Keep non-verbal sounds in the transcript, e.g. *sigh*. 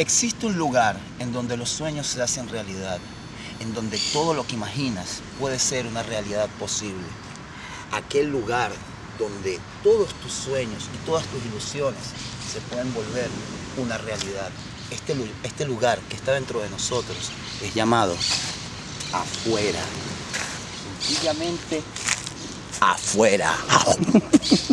Existe un lugar en donde los sueños se hacen realidad, en donde todo lo que imaginas puede ser una realidad posible. Aquel lugar donde todos tus sueños y todas tus ilusiones se pueden volver una realidad. Este, este lugar que está dentro de nosotros es llamado afuera. Sencillamente afuera. *laughs*